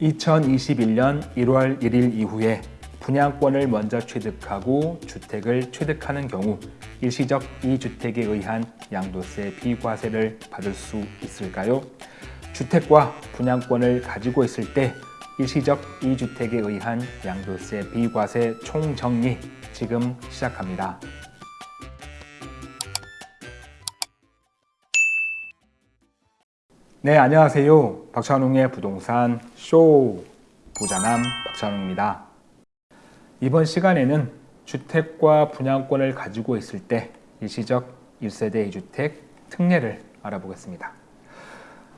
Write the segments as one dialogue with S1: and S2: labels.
S1: 2021년 1월 1일 이후에 분양권을 먼저 취득하고 주택을 취득하는 경우 일시적 이주택에 의한 양도세 비과세를 받을 수 있을까요? 주택과 분양권을 가지고 있을 때 일시적 이주택에 의한 양도세 비과세 총정리 지금 시작합니다. 네, 안녕하세요. 박찬웅의 부동산 쇼 부자남 박찬웅입니다. 이번 시간에는 주택과 분양권을 가지고 있을 때 일시적 1세대 2주택 특례를 알아보겠습니다.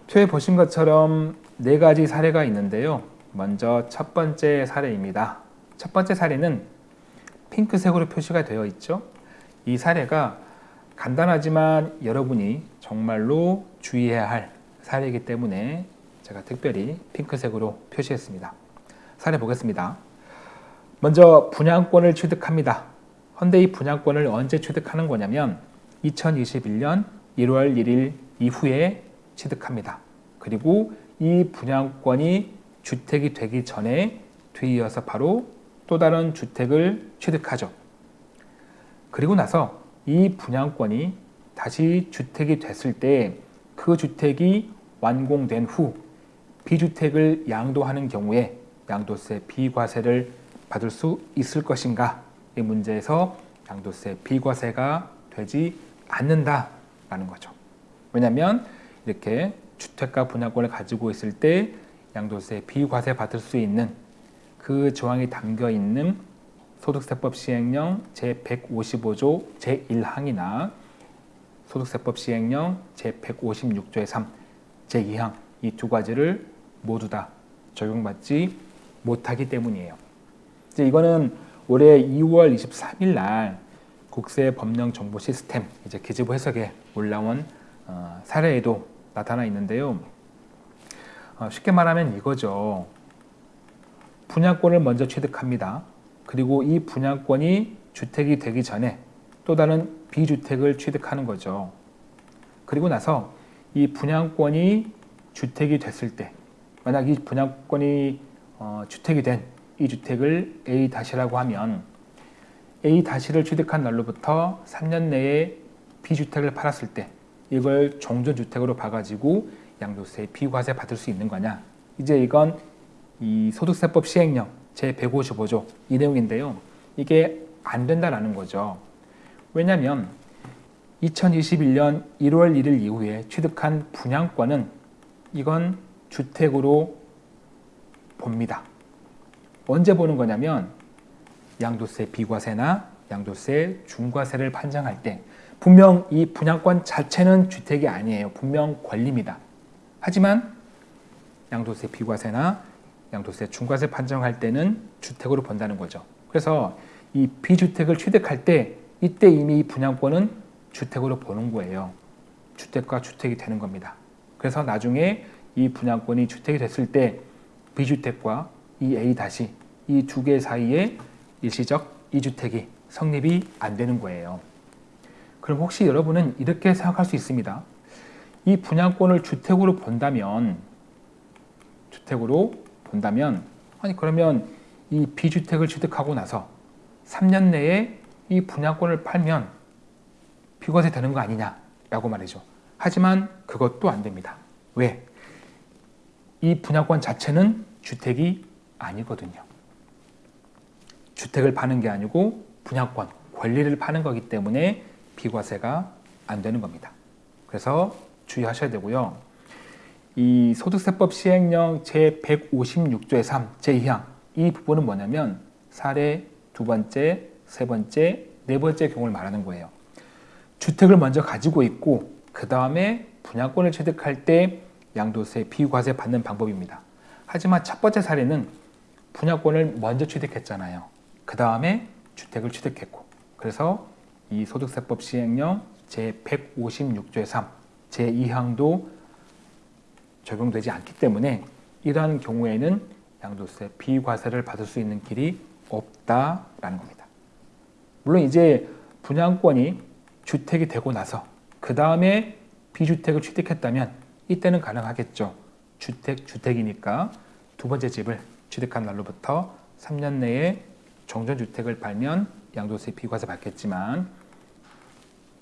S1: 최에 보신 것처럼 네 가지 사례가 있는데요. 먼저 첫 번째 사례입니다. 첫 번째 사례는 핑크색으로 표시가 되어 있죠. 이 사례가 간단하지만 여러분이 정말로 주의해야 할 사례이기 때문에 제가 특별히 핑크색으로 표시했습니다. 사례 보겠습니다. 먼저 분양권을 취득합니다. 헌데 이 분양권을 언제 취득하는 거냐면 2021년 1월 1일 이후에 취득합니다. 그리고 이 분양권이 주택이 되기 전에 뒤이어서 바로 또 다른 주택을 취득하죠. 그리고 나서 이 분양권이 다시 주택이 됐을 때 그 주택이 완공된 후 비주택을 양도하는 경우에 양도세 비과세를 받을 수 있을 것인가 이 문제에서 양도세 비과세가 되지 않는다라는 거죠. 왜냐하면 이렇게 주택과 분양권을 가지고 있을 때 양도세 비과세 받을 수 있는 그 조항이 담겨 있는 소득세법 시행령 제155조 제1항이나 소득세법 시행령 제156조의 3, 제2항 이 두 가지를 모두 다 적용받지 못하기 때문이에요. 이제 이거는 올해 2월 23일 날 국세 법령 정보 시스템 이제 기재부 해석에 올라온 어, 사례에도 나타나 있는데요. 어, 쉽게 말하면 이거죠. 분양권을 먼저 취득합니다. 그리고 이 분양권이 주택이 되기 전에 또 다른 비주택을 취득하는 거죠. 그리고 나서 이 분양권이 주택이 됐을 때 만약 이 분양권이 어, 주택이 된 이 주택을 A-라고 하면 A-를 취득한 날로부터 3년 내에 비주택을 팔았을 때 이걸 종전주택으로 봐가지고 양도세 비과세 받을 수 있는 거냐? 이제 이건 이 소득세법 시행령 제155조 이 내용인데요. 이게 안 된다라는 거죠 왜냐하면 2021년 1월 1일 이후에 취득한 분양권은 이건 주택으로 봅니다. 언제 보는 거냐면 양도세 비과세나 양도세 중과세를 판정할 때 분명 이 분양권 자체는 주택이 아니에요. 분명 권리입니다. 하지만 양도세 비과세나 양도세 중과세 판정할 때는 주택으로 본다는 거죠. 그래서 이 비주택을 취득할 때 이때 이미 분양권은 주택으로 보는 거예요. 주택과 주택이 되는 겁니다. 그래서 나중에 이 분양권이 주택이 됐을 때 B주택과 이 A 다시 이 두 개 사이에 일시적 이주택이 성립이 안 되는 거예요. 그럼 혹시 여러분은 이렇게 생각할 수 있습니다. 이 분양권을 주택으로 본다면 주택으로 본다면 아니 그러면 이 비주택을 취득하고 나서 3년 내에 이 분양권을 팔면 비과세 되는 거 아니냐라고 말이죠. 하지만 그것도 안 됩니다. 왜? 이 분양권 자체는 주택이 아니거든요. 주택을 파는 게 아니고 분양권, 권리를 파는 거기 때문에 비과세가 안 되는 겁니다. 그래서 주의하셔야 되고요. 이 소득세법 시행령 제156조의 3, 제2항 이 부분은 뭐냐면 사례 두 번째, 세 번째, 네 번째 경우를 말하는 거예요. 주택을 먼저 가지고 있고 그 다음에 분양권을 취득할 때 양도세 비과세 받는 방법입니다. 하지만 첫 번째 사례는 분양권을 먼저 취득했잖아요. 그 다음에 주택을 취득했고 그래서 이 소득세법 시행령 제156조의 3, 제2항도 적용되지 않기 때문에 이러한 경우에는 양도세 비과세를 받을 수 있는 길이 없다라는 겁니다. 물론 이제 분양권이 주택이 되고 나서 그 다음에 비주택을 취득했다면 이때는 가능하겠죠. 주택, 주택이니까 두 번째 집을 취득한 날로부터 3년 내에 정전주택을 팔면 양도세 비과세 받겠지만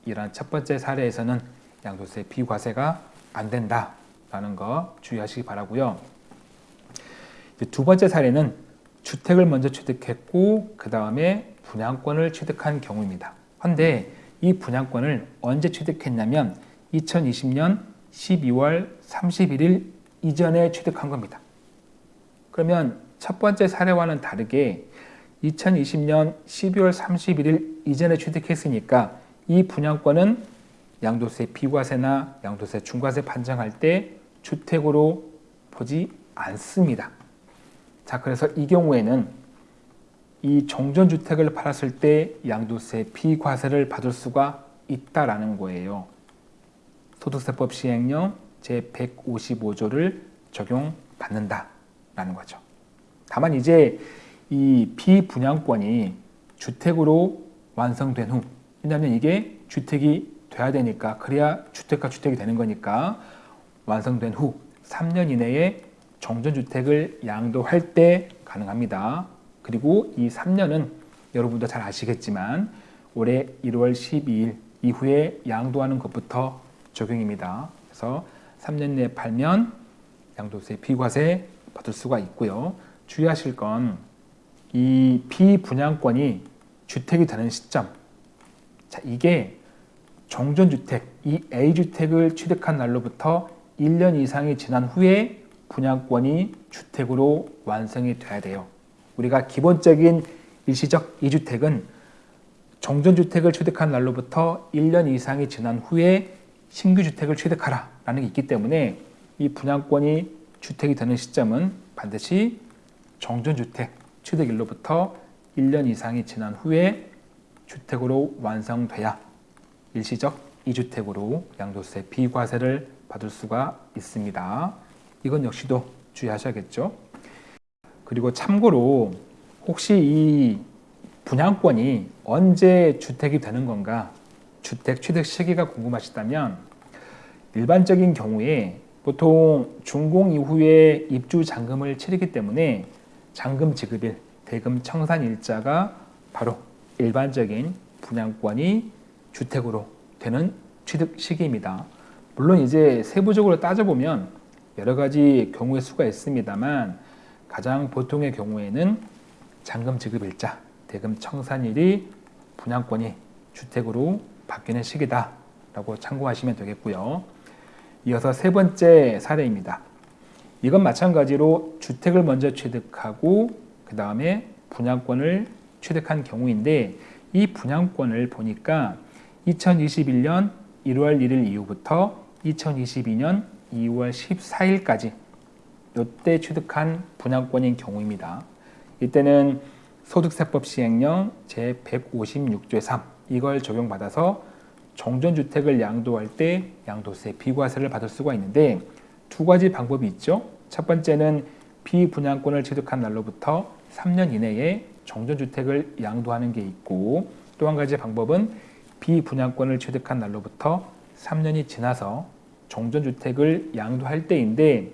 S1: 이러한 첫 번째 사례에서는 양도세 비과세가 안 된다라는 거 주의하시기 바라고요. 두 번째 사례는 주택을 먼저 취득했고 그 다음에 분양권을 취득한 경우입니다. 그런데 이 분양권을 언제 취득했냐면 2020년 12월 31일 이전에 취득한 겁니다. 그러면 첫 번째 사례와는 다르게 2020년 12월 31일 이전에 취득했으니까 이 분양권은 양도세 비과세나 양도세 중과세 판정할 때 주택으로 보지 않습니다. 자, 그래서 이 경우에는 이 정전주택을 팔았을 때 양도세 비과세를 받을 수가 있다라는 거예요. 소득세법 시행령 제155조를 적용받는다라는 거죠. 다만 이제 이 비분양권이 주택으로 완성된 후 왜냐하면 이게 주택이 돼야 되니까 그래야 주택과 주택이 되는 거니까 완성된 후 3년 이내에 정전주택을 양도할 때 가능합니다. 그리고 이 3년은 여러분도 잘 아시겠지만 올해 1월 12일 이후에 양도하는 것부터 적용입니다. 그래서 3년 내에 팔면 양도세 비과세 받을 수가 있고요. 주의하실 건 이 비분양권이 주택이 되는 시점 자 이게 정전주택, 이 A주택을 취득한 날로부터 1년 이상이 지난 후에 분양권이 주택으로 완성이 돼야 돼요. 우리가 기본적인 일시적 2주택은 정전주택을 취득한 날로부터 1년 이상이 지난 후에 신규 주택을 취득하라 라는 게 있기 때문에 이 분양권이 주택이 되는 시점은 반드시 정전주택 취득일로부터 1년 이상이 지난 후에 주택으로 완성돼야 일시적 2주택으로 양도세 비과세를 받을 수가 있습니다. 이건 역시도 주의하셔야겠죠. 그리고 참고로 혹시 이 분양권이 언제 주택이 되는 건가 주택 취득 시기가 궁금하시다면 일반적인 경우에 보통 준공 이후에 입주 잔금을 치르기 때문에 잔금 지급일, 대금 청산 일자가 바로 일반적인 분양권이 주택으로 되는 취득 시기입니다. 물론 이제 세부적으로 따져보면 여러 가지 경우의 수가 있습니다만 가장 보통의 경우에는 잔금 지급일자, 대금 청산일이 분양권이 주택으로 바뀌는 시기다 라고 참고하시면 되겠고요. 이어서 세 번째 사례입니다. 이건 마찬가지로 주택을 먼저 취득하고 그 다음에 분양권을 취득한 경우인데 이 분양권을 보니까 2021년 1월 1일 이후부터 2022년 2월 14일까지 이때 취득한 분양권인 경우입니다. 이때는 소득세법 시행령 제156조의 3 이걸 적용받아서 정전주택을 양도할 때 양도세 비과세를 받을 수가 있는데 두 가지 방법이 있죠. 첫 번째는 비분양권을 취득한 날로부터 3년 이내에 정전주택을 양도하는 게 있고 또 한 가지 방법은 비분양권을 취득한 날로부터 3년이 지나서 정전주택을 양도할 때인데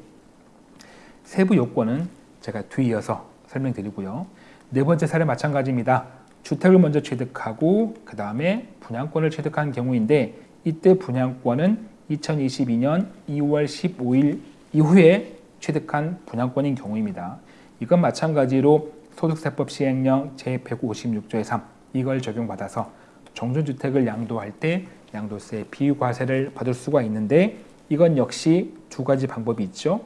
S1: 세부 요건은 제가 뒤이어서 설명드리고요. 네 번째 사례 마찬가지입니다. 주택을 먼저 취득하고 그 다음에 분양권을 취득한 경우인데 이때 분양권은 2022년 2월 15일 이후에 취득한 분양권인 경우입니다. 이건 마찬가지로 소득세법 시행령 제156조의 3 이걸 적용받아서 정전주택을 양도할 때 양도세 비과세를 받을 수가 있는데 이건 역시 두 가지 방법이 있죠.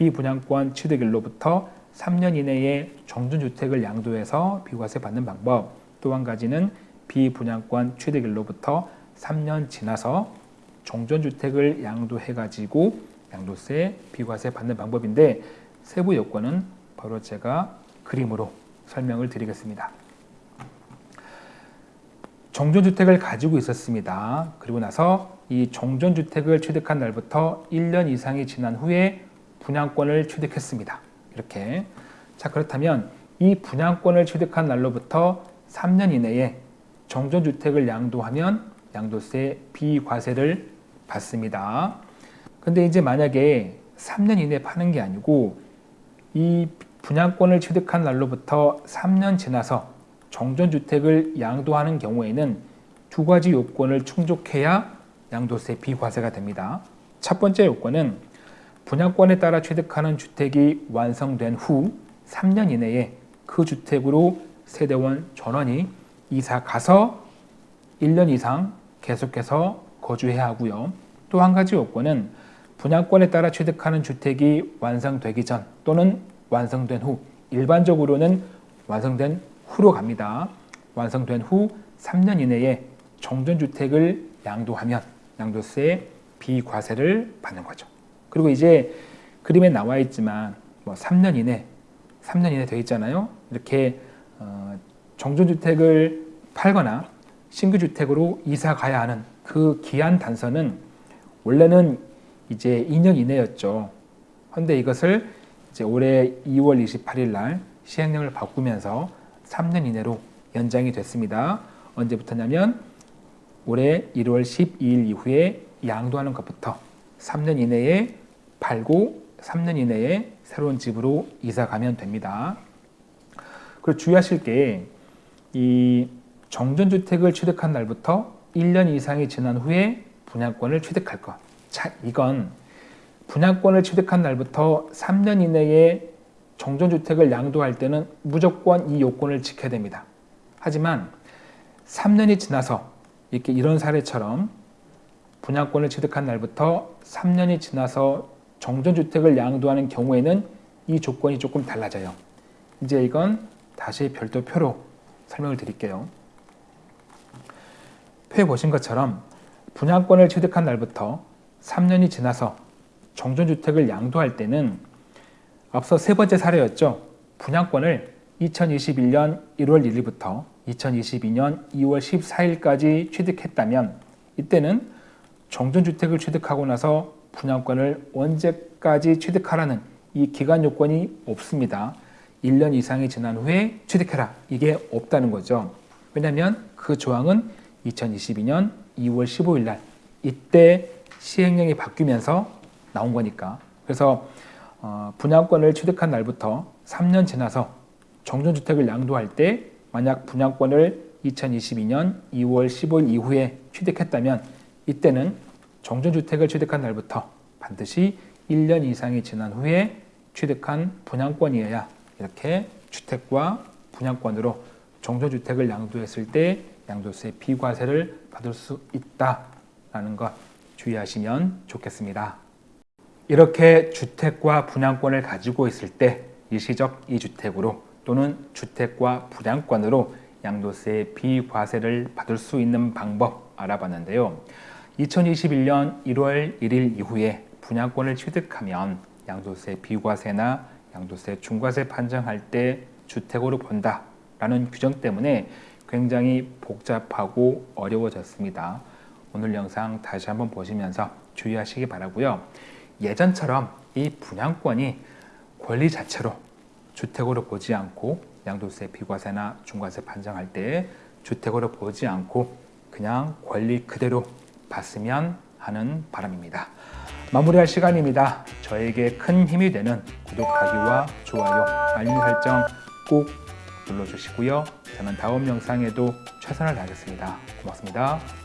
S1: 비분양권 취득일로부터 3년 이내에 정전주택을 양도해서 비과세 받는 방법 또 한 가지는 비분양권 취득일로부터 3년 지나서 정전주택을 양도해가지고 양도세 비과세 받는 방법인데 세부 요건은 바로 제가 그림으로 설명을 드리겠습니다. 정전주택을 가지고 있었습니다. 그리고 나서 이 정전주택을 취득한 날부터 1년 이상이 지난 후에 분양권을 취득했습니다. 이렇게 자 그렇다면 이 분양권을 취득한 날로부터 3년 이내에 정전주택을 양도하면 양도세 비과세를 받습니다. 근데 이제 만약에 3년 이내에 파는 게 아니고 이 분양권을 취득한 날로부터 3년 지나서 정전주택을 양도하는 경우에는 두 가지 요건을 충족해야 양도세 비과세가 됩니다. 첫 번째 요건은 분양권에 따라 취득하는 주택이 완성된 후 3년 이내에 그 주택으로 세대원 전원이 이사 가서 1년 이상 계속해서 거주해야 하고요. 또 한 가지 요건은 분양권에 따라 취득하는 주택이 완성되기 전 또는 완성된 후 일반적으로는 완성된 후로 갑니다. 완성된 후 3년 이내에 정전주택을 양도하면 양도세 비과세를 받는 거죠. 그리고 이제 그림에 나와 있지만 뭐 3년 이내, 3년 이내 되어 있잖아요. 이렇게 어, 정전주택을 팔거나 신규 주택으로 이사 가야 하는 그 기한 단서는 원래는 이제 2년 이내였죠. 그런데 이것을 이제 올해 2월 28일 날 시행령을 바꾸면서 3년 이내로 연장이 됐습니다. 언제부터냐면 올해 1월 12일 이후에 양도하는 것부터 3년 이내에 팔고 3년 이내에 새로운 집으로 이사 가면 됩니다. 그리고 주의하실 게 이 정전주택을 취득한 날부터 1년 이상이 지난 후에 분양권을 취득할 것. 자, 이건 분양권을 취득한 날부터 3년 이내에 정전주택을 양도할 때는 무조건 이 요건을 지켜야 됩니다. 하지만 3년이 지나서 이렇게 이런 사례처럼 분양권을 취득한 날부터 3년이 지나서 정전주택을 양도하는 경우에는 이 조건이 조금 달라져요. 이제 이건 다시 별도 표로 설명을 드릴게요. 표에 보신 것처럼 분양권을 취득한 날부터 3년이 지나서 정전주택을 양도할 때는 앞서 세 번째 사례였죠. 분양권을 2021년 1월 1일부터 2022년 2월 14일까지 취득했다면 이때는 정전주택을 취득하고 나서 분양권을 언제까지 취득하라는 이 기간 요건이 없습니다. 1년 이상이 지난 후에 취득해라. 이게 없다는 거죠. 왜냐하면 그 조항은 2022년 2월 15일 날 이때 시행령이 바뀌면서 나온 거니까. 그래서 어, 분양권을 취득한 날부터 3년 지나서 정전주택을 양도할 때 만약 분양권을 2022년 2월 15일 이후에 취득했다면 이때는 정전주택을 취득한 날부터 반드시 1년 이상이 지난 후에 취득한 분양권이어야 이렇게 주택과 분양권으로 정전주택을 양도했을 때 양도세 비과세를 받을 수 있다라는 것 주의하시면 좋겠습니다. 이렇게 주택과 분양권을 가지고 있을 때 일시적 이주택으로 또는 주택과 분양권으로 양도세 비과세를 받을 수 있는 방법 알아봤는데요. 2021년 1월 1일 이후에 분양권을 취득하면 양도세 비과세나 양도세 중과세 판정할 때 주택으로 본다라는 규정 때문에 굉장히 복잡하고 어려워졌습니다. 오늘 영상 다시 한번 보시면서 주의하시기 바라고요. 예전처럼 이 분양권이 권리 자체로 주택으로 보지 않고 양도세 비과세나 중과세 판정할 때 주택으로 보지 않고 그냥 권리 그대로 봤으면 하는 바람입니다. 마무리할 시간입니다. 저에게 큰 힘이 되는 구독하기와 좋아요, 알림 설정 꼭 눌러주시고요. 저는 다음 영상에도 최선을 다하겠습니다. 고맙습니다.